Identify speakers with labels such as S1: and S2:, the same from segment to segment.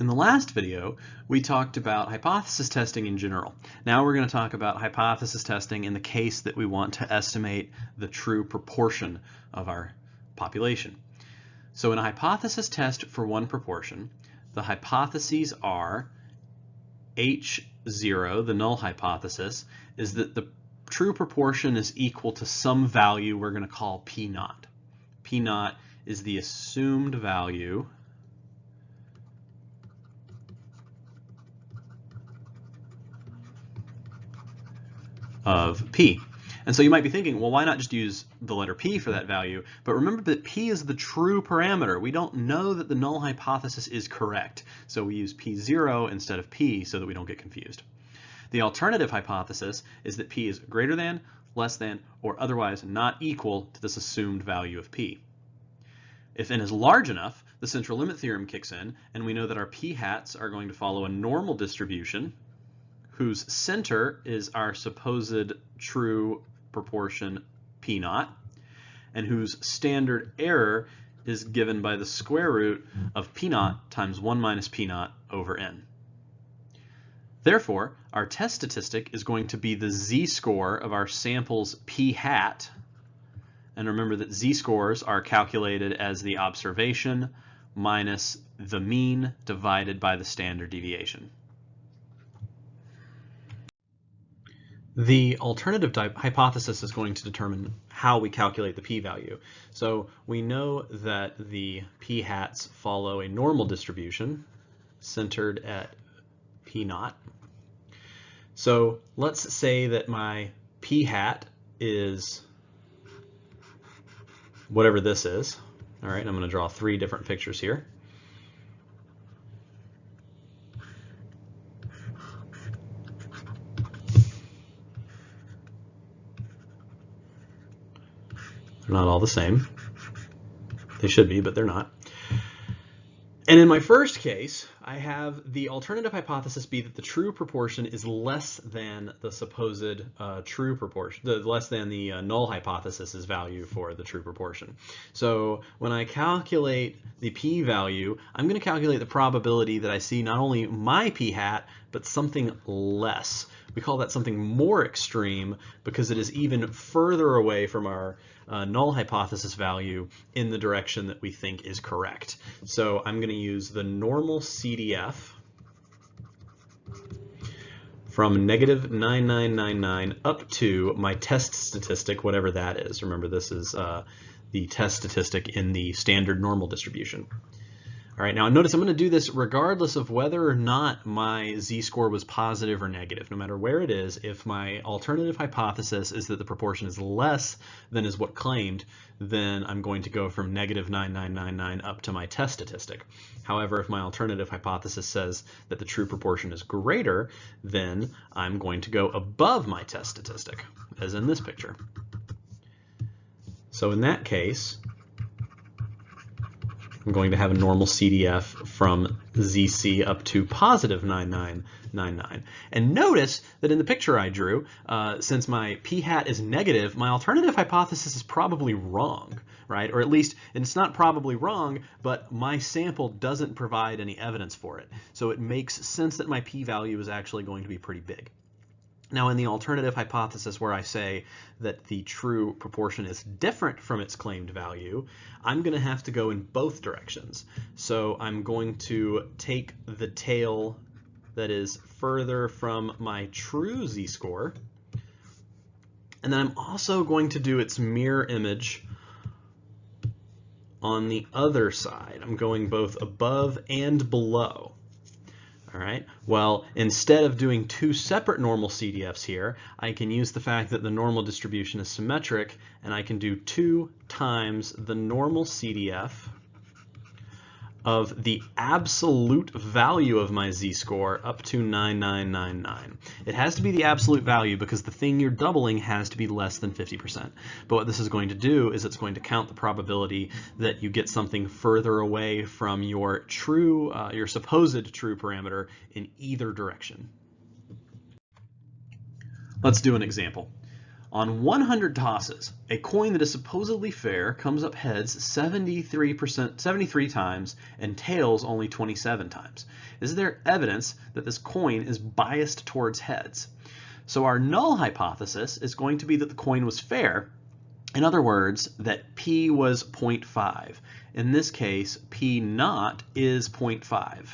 S1: In the last video, we talked about hypothesis testing in general. Now we're going to talk about hypothesis testing in the case that we want to estimate the true proportion of our population. So in a hypothesis test for one proportion, the hypotheses are H0, the null hypothesis, is that the true proportion is equal to some value we're going to call P naught. P naught is the assumed value of p. And so you might be thinking, well, why not just use the letter p for that value? But remember that p is the true parameter. We don't know that the null hypothesis is correct. So we use p0 instead of p so that we don't get confused. The alternative hypothesis is that p is greater than, less than, or otherwise not equal to this assumed value of p. If n is large enough, the central limit theorem kicks in, and we know that our p hats are going to follow a normal distribution whose center is our supposed true proportion p naught, and whose standard error is given by the square root of p naught times 1 minus p naught over n. Therefore, our test statistic is going to be the z-score of our sample's p hat, and remember that z-scores are calculated as the observation minus the mean divided by the standard deviation. The alternative hypothesis is going to determine how we calculate the p-value. So we know that the p-hats follow a normal distribution centered at p naught. So let's say that my p-hat is whatever this is. All right, I'm going to draw three different pictures here. The same. They should be, but they're not. And in my first case, I have the alternative hypothesis be that the true proportion is less than the supposed uh, true proportion, the less than the uh, null hypothesis's value for the true proportion. So when I calculate the p-value, I'm going to calculate the probability that I see not only my p-hat, but something less. We call that something more extreme because it is even further away from our uh, null hypothesis value in the direction that we think is correct. So I'm going to use the normal CDF from negative 9999 up to my test statistic, whatever that is. Remember, this is uh, the test statistic in the standard normal distribution. All right, now notice I'm going to do this regardless of whether or not my z-score was positive or negative. No matter where it is, if my alternative hypothesis is that the proportion is less than is what claimed, then I'm going to go from negative 9999 up to my test statistic. However, if my alternative hypothesis says that the true proportion is greater, then I'm going to go above my test statistic, as in this picture. So in that case, I'm going to have a normal CDF from ZC up to positive 9999. And notice that in the picture I drew, uh, since my p hat is negative, my alternative hypothesis is probably wrong, right? Or at least it's not probably wrong, but my sample doesn't provide any evidence for it. So it makes sense that my p-value is actually going to be pretty big. Now in the alternative hypothesis where I say that the true proportion is different from its claimed value, I'm going to have to go in both directions. So I'm going to take the tail that is further from my true z-score, and then I'm also going to do its mirror image on the other side. I'm going both above and below. All right, well, instead of doing two separate normal CDFs here, I can use the fact that the normal distribution is symmetric, and I can do two times the normal CDF of the absolute value of my z-score up to 9999. It has to be the absolute value because the thing you're doubling has to be less than 50%. But what this is going to do is it's going to count the probability that you get something further away from your true, uh, your supposed true parameter in either direction. Let's do an example. On 100 tosses, a coin that is supposedly fair comes up heads 73%, 73 times and tails only 27 times. Is there evidence that this coin is biased towards heads? So our null hypothesis is going to be that the coin was fair. In other words, that P was 0.5. In this case, P naught is 0.5.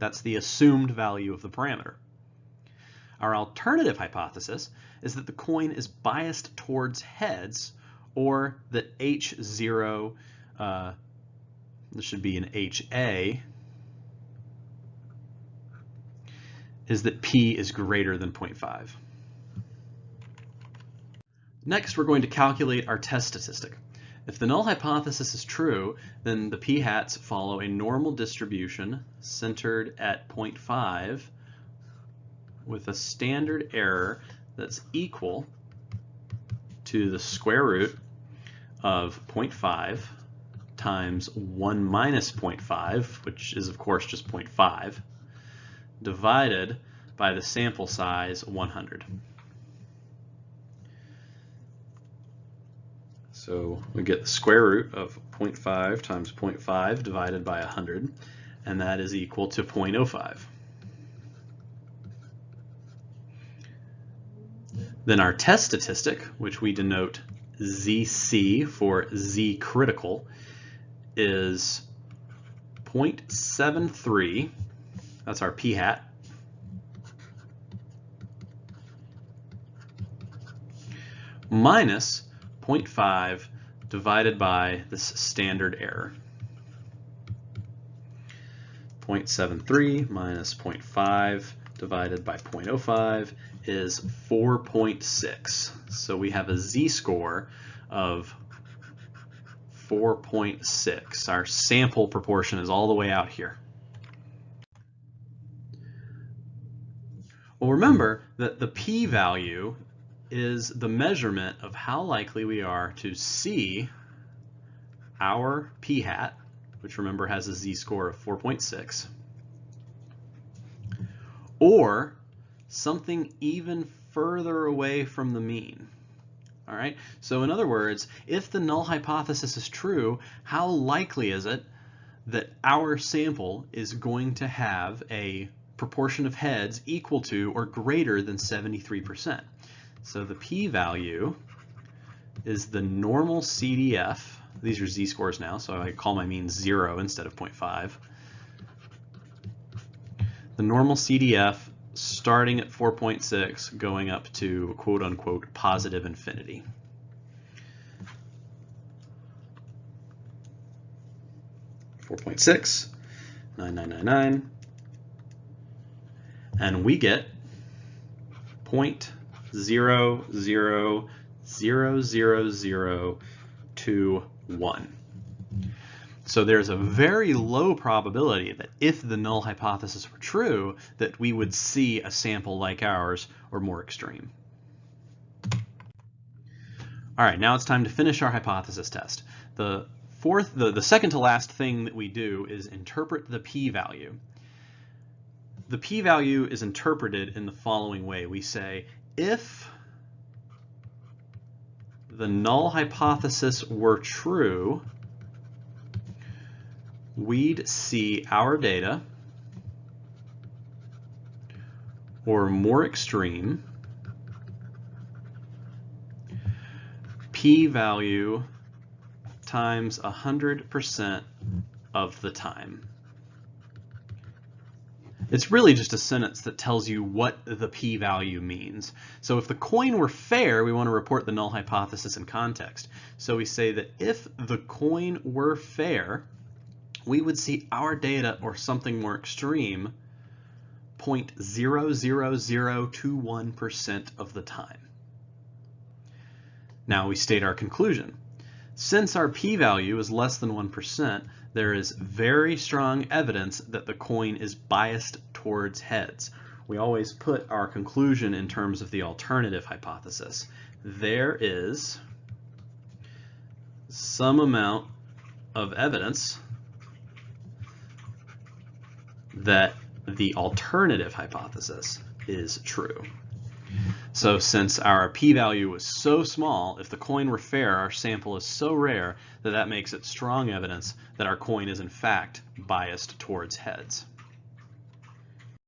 S1: That's the assumed value of the parameter. Our alternative hypothesis is that the coin is biased towards heads or that H0, uh, this should be an HA, is that P is greater than 0.5. Next, we're going to calculate our test statistic. If the null hypothesis is true, then the p-hats follow a normal distribution centered at 0.5 with a standard error that's equal to the square root of 0.5 times 1 minus 0.5, which is of course just 0.5, divided by the sample size 100. So we get the square root of 0.5 times 0.5 divided by 100, and that is equal to 0.05. Then our test statistic, which we denote ZC for Z critical, is 0.73, that's our p hat, minus 0.5 divided by this standard error. 0.73 minus 0.5 divided by 0.05 is 4.6. So we have a z-score of 4.6. Our sample proportion is all the way out here. Well, remember that the p-value is the measurement of how likely we are to see our p-hat, which remember has a z-score of 4.6, or something even further away from the mean. All right, so in other words, if the null hypothesis is true, how likely is it that our sample is going to have a proportion of heads equal to or greater than 73%? So the p-value is the normal CDF. These are z-scores now, so I call my mean 0 instead of 0.5. The normal CDF starting at 4.6 going up to quote unquote positive infinity. Four point six, nine nine nine nine, and we get point zero zero zero zero zero two one. So there's a very low probability that if the null hypothesis were true, that we would see a sample like ours or more extreme. All right, now it's time to finish our hypothesis test. The fourth, the, the second to last thing that we do is interpret the p-value. The p-value is interpreted in the following way. We say, if the null hypothesis were true, we'd see our data or more extreme p-value times 100% of the time. It's really just a sentence that tells you what the p-value means. So if the coin were fair, we want to report the null hypothesis in context. So we say that if the coin were fair, we would see our data or something more extreme 0.00021% of the time. Now we state our conclusion. Since our p-value is less than 1%, there is very strong evidence that the coin is biased towards heads. We always put our conclusion in terms of the alternative hypothesis. There is some amount of evidence that the alternative hypothesis is true. So since our p-value was so small, if the coin were fair, our sample is so rare that that makes it strong evidence that our coin is in fact biased towards heads.